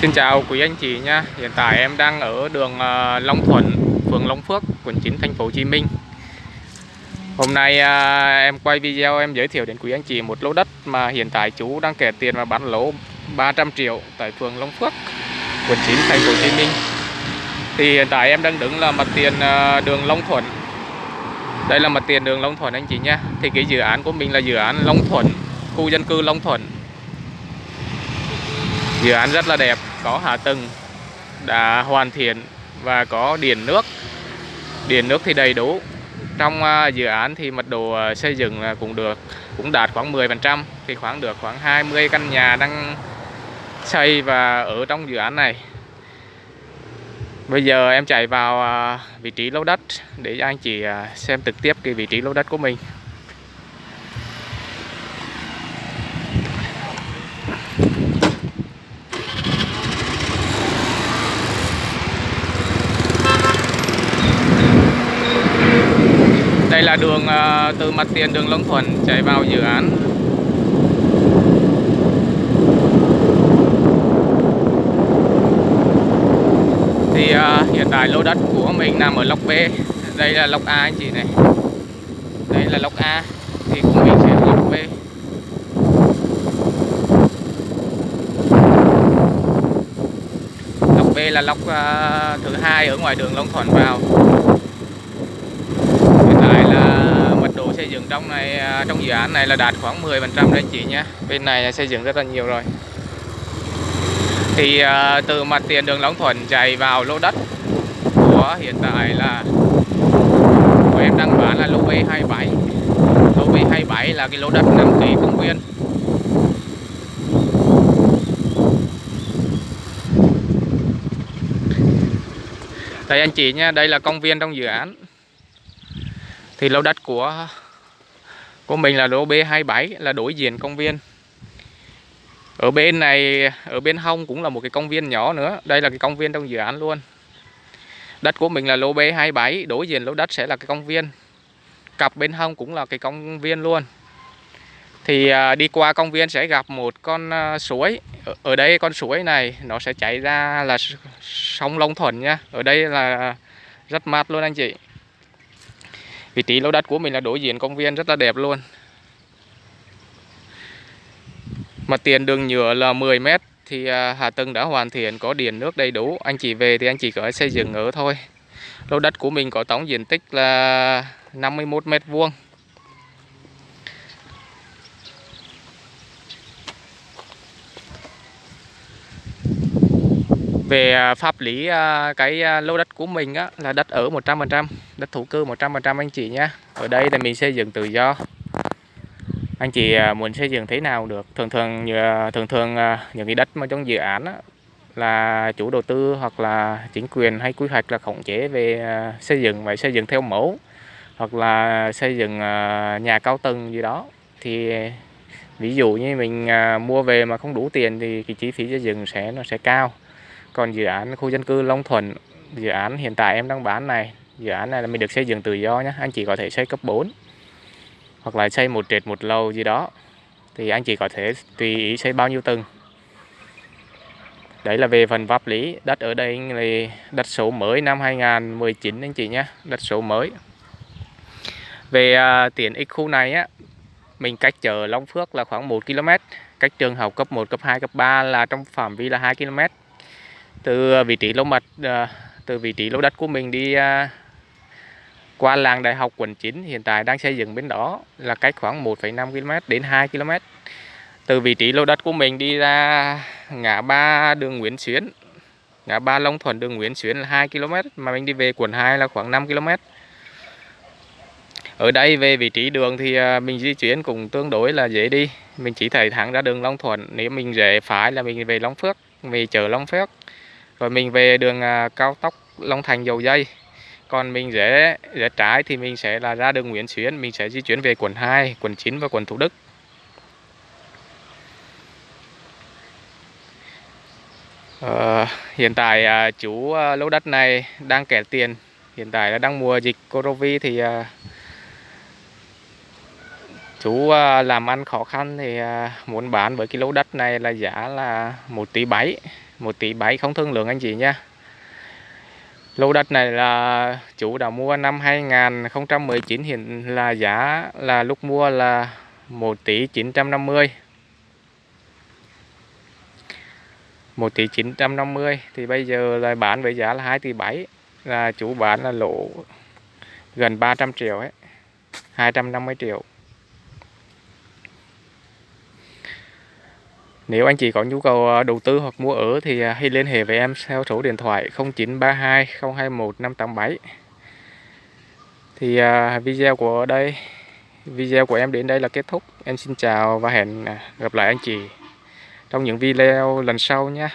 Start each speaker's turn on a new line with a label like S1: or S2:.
S1: Xin chào quý anh chị nha. Hiện tại em đang ở đường ờ, Long Thuận, phường Long Phước, quận 9 thành phố Hồ Chí Minh. Hôm nay ờ, em quay video em giới thiệu đến quý anh chị một lô đất mà hiện tại chú đang kẻ tiền và bán lỗ 300 triệu tại phường Long Phước, quận 9 thành phố Hồ Chí Minh. Thì hiện tại em đang đứng là mặt tiền ờ, đường Long Thuận. Đây là mặt tiền đường Long Thuận anh chị nha. Thì cái dự án của mình là dự án Long Thuận, khu dân cư Long Thuận dự án rất là đẹp có hạ tầng đã hoàn thiện và có điện nước. Điện nước thì đầy đủ. Trong à, dự án thì mật độ à, xây dựng à, cũng được, cũng đạt khoảng 10 phần trăm. Thì khoảng được khoảng 20 căn nhà đang xây và ở trong dự án này. Bây giờ em chạy vào vị trí lô đất để anh chị xem trực tiếp cái vị trí lô đất của mình. Đây là đường uh, từ mặt tiền đường Long Thuận chạy vào dự án. Thì uh, hiện tại lô đất của mình nằm ở lốc B. Đây là lốc A anh chị này. Đây là lốc A Thì của mình sẽ lốc B. Lốc B là lốc uh, ờ, thứ hai ở ngoài đường Long Thuận vào. Xây dựng trong này à, trong dự án này là đạt khoảng 10 phần trăm đấy chị nhé. Bên này xây dựng rất là nhiều rồi. Thì uh, từ mặt tiền đường Long Thuận chạy vào lô đất của hiện tại là của em đang bán là lô B27 lô B27 là cái lô đất 5 kỳ công viên đây anh chị nha đây là công viên trong dự án. Thì lô đất của của mình là lô B27 là đối diện công viên. Ở bên này, ở bên hông cũng là một cái công viên nhỏ nữa. Đây là cái công viên trong dự án luôn. Đất của mình là lô B27 đối diện lô đất sẽ là cái công viên. Cặp bên hông cũng là cái công viên luôn. Thì à, đi qua công viên sẽ gặp một con à, suối. Ở đây con suối này nó sẽ chảy ra là sông Long Thuận nha. Ở đây là rất mát luôn anh chị vị trí lô đất của mình là đối diện công viên rất là đẹp luôn. Mà tiền đường nhựa là 10 mét thì à, hạ tầng đã hoàn thiện, có điện, nước đầy đủ. Anh chị về thì anh chỉ có xây dựng ở thôi. Lô đất của mình có tổng diện tích là 51 mét vuông. Về à, pháp lý à, cái à, lô đất của mình á, là đất ở 100% đất thổ cư 100% anh chị nhé. Ở đây là mình xây dựng tự do. Anh chị muốn xây dựng thế nào được? Thường thường thường thường những cái đất mà trong dự án á, là chủ đầu tư hoặc là chính quyền hay quy hoạch là khống chế về xây dựng và xây dựng theo mẫu hoặc là xây dựng nhà cao tầng gì đó. Thì ví dụ như mình mua về mà không đủ tiền thì cái chi phí xây dựng sẽ nó sẽ cao còn dự án khu dân cư Long Thuận dự án hiện tại em đang bán này dự án này là mình được xây dựng tự do nhé anh chị có thể xây cấp 4 hoặc là xây một trệt một lầu gì đó. Thì anh chị có thể tùy ý xây bao nhiêu tầng. Đấy là về phần pháp lý đất ở đây là đất số mới năm 2019 anh chị nhé đất số mới. Về uh, tiện ích khu này á mình cách chợ Long Phước là khoảng 1 km cách trường học cấp 1 cấp 2 cấp 3 là trong phạm vi là 2 km từ ờ, vị trí lô mặt ờ, từ vị trí lô đất của mình đi ờ, qua làng đại học quận 9 hiện tại đang xây dựng bên đó là cách khoảng 1,5 km đến 2 km từ vị trí lô đất của mình đi ra ngã ba đường Nguyễn Xuyến ngã ba Long Thuận đường Nguyễn Xuyến là 2 km mà mình đi về quận 2 là khoảng 5 km ở đây về vị trí đường thì mình di chuyển cũng tương đối là dễ đi. Mình chỉ thấy thẳng ra đường Long Thuận nếu mình rẽ phải là mình về Long Phước về chợ Long Phước rồi mình về đường à, cao tốc Long Thành dầu dây. Còn mình rẽ rẽ trái thì mình sẽ là ra đường Nguyễn Xuyến mình sẽ di chuyển về quận 2 quận 9 và quận Thủ Đức. Ờ, hiện tại à, chủ à, lô đất này đang kẻ tiền. Hiện tại là đang mùa dịch corovi thì à, chú à, làm ăn khó khăn thì à, muốn bán với cái lô đất này là giá là 1 tỷ 7 1 tỷ 7 không thương lượng anh chị nha. Lô đất này là chủ đã mua năm 2019 hiện là giá là lúc mua là 1 tỷ 950 1 tỷ 950 thì bây giờ là bán với giá là 2 tỷ 7 là chủ bán là lỗ gần 300 triệu ấy 250 triệu. Nếu anh chị có nhu cầu à, đầu tư hoặc mua ở thì à, hãy liên hệ với em theo số điện thoại 0932 021 587 thì à, video của đây, video của em đến đây là kết thúc. Em xin chào và hẹn gặp lại anh chị trong những video lần sau nhé.